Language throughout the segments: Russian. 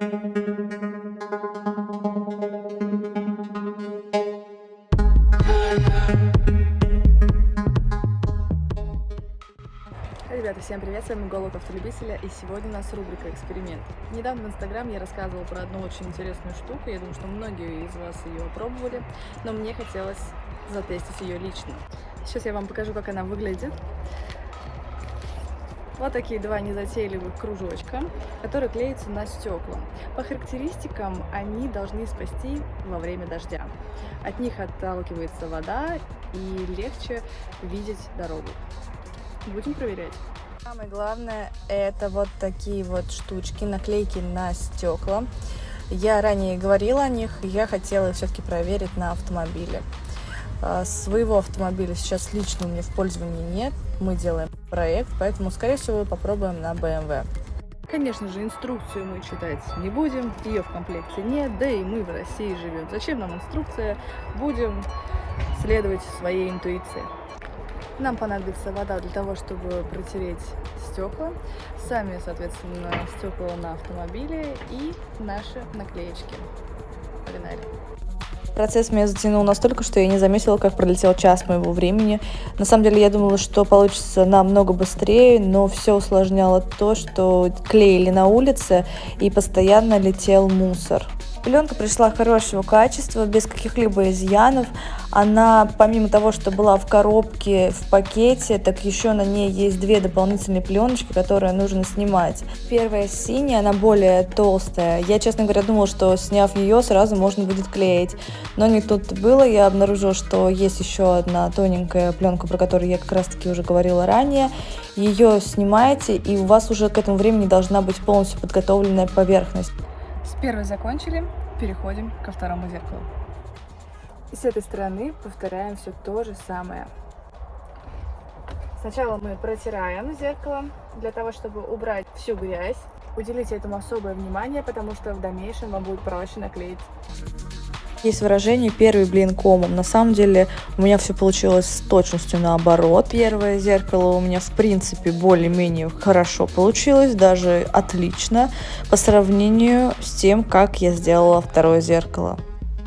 Ребята, всем привет, с вами Голод Автолюбителя, и сегодня у нас рубрика «Эксперимент». Недавно в Инстаграм я рассказывала про одну очень интересную штуку, я думаю, что многие из вас ее пробовали, но мне хотелось затестить ее лично. Сейчас я вам покажу, как она выглядит. Вот такие два незатейливых кружочка, которые клеятся на стекла. По характеристикам они должны спасти во время дождя. От них отталкивается вода и легче видеть дорогу. Будем проверять. Самое главное это вот такие вот штучки, наклейки на стекла. Я ранее говорила о них, я хотела все-таки проверить на автомобиле. А, своего автомобиля сейчас лично у меня в пользовании нет. Мы делаем проект, поэтому, скорее всего, попробуем на BMW. Конечно же, инструкцию мы читать не будем, ее в комплекте нет, да и мы в России живем. Зачем нам инструкция? Будем следовать своей интуиции. Нам понадобится вода для того, чтобы протереть стекла, сами, соответственно, стекла на автомобиле и наши наклеечки. Погнали! Процесс меня затянул настолько, что я не заметила, как пролетел час моего времени. На самом деле я думала, что получится намного быстрее, но все усложняло то, что клеили на улице и постоянно летел мусор. Пленка пришла хорошего качества, без каких-либо изъянов. Она, помимо того, что была в коробке, в пакете, так еще на ней есть две дополнительные пленочки, которые нужно снимать. Первая синяя, она более толстая. Я, честно говоря, думала, что сняв ее, сразу можно будет клеить. Но не тут было. Я обнаружила, что есть еще одна тоненькая пленка, про которую я как раз-таки уже говорила ранее. Ее снимаете, и у вас уже к этому времени должна быть полностью подготовленная поверхность. С первой закончили, переходим ко второму зеркалу. И с этой стороны повторяем все то же самое. Сначала мы протираем зеркало для того, чтобы убрать всю грязь. Уделите этому особое внимание, потому что в дальнейшем вам будет проще наклеить. Есть выражение «первый блин комом». На самом деле у меня все получилось с точностью наоборот. Первое зеркало у меня в принципе более-менее хорошо получилось, даже отлично по сравнению с тем, как я сделала второе зеркало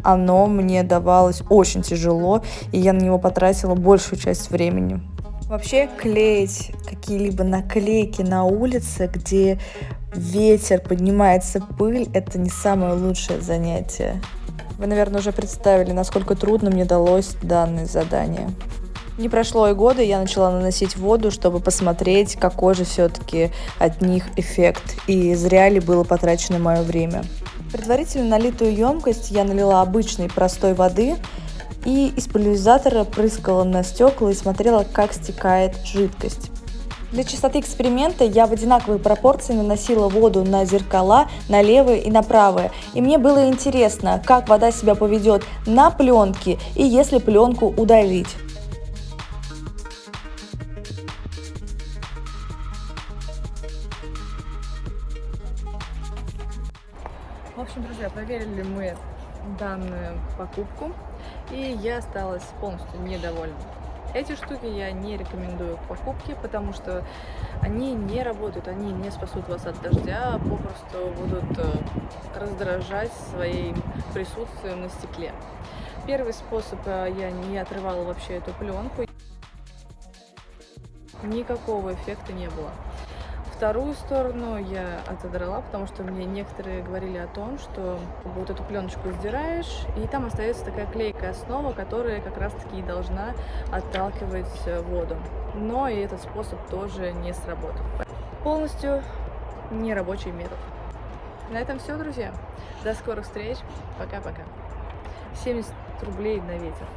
оно мне давалось очень тяжело, и я на него потратила большую часть времени. Вообще клеить какие-либо наклейки на улице, где ветер, поднимается пыль, это не самое лучшее занятие. Вы, наверное, уже представили, насколько трудно мне далось данное задание. Не прошло и года, я начала наносить воду, чтобы посмотреть, какой же все-таки от них эффект, и зря ли было потрачено мое время. Предварительно налитую емкость я налила обычной простой воды и из пульверизатора прыскала на стекла и смотрела, как стекает жидкость. Для чистоты эксперимента я в одинаковой пропорции наносила воду на зеркала, на левые и на правые. И мне было интересно, как вода себя поведет на пленке и если пленку удалить. В общем, друзья, проверили мы данную покупку, и я осталась полностью недовольна. Эти штуки я не рекомендую к покупке, потому что они не работают, они не спасут вас от дождя, попросту будут э, раздражать своим присутствием на стекле. Первый способ э, я не отрывала вообще эту пленку, никакого эффекта не было. Вторую сторону я отодрала, потому что мне некоторые говорили о том, что вот эту пленочку сдираешь, и там остается такая клейкая основа, которая как раз-таки и должна отталкивать э, воду. Но и этот способ тоже не сработал. Полностью нерабочий метод. На этом все, друзья. До скорых встреч. Пока-пока. 70 рублей на ветер.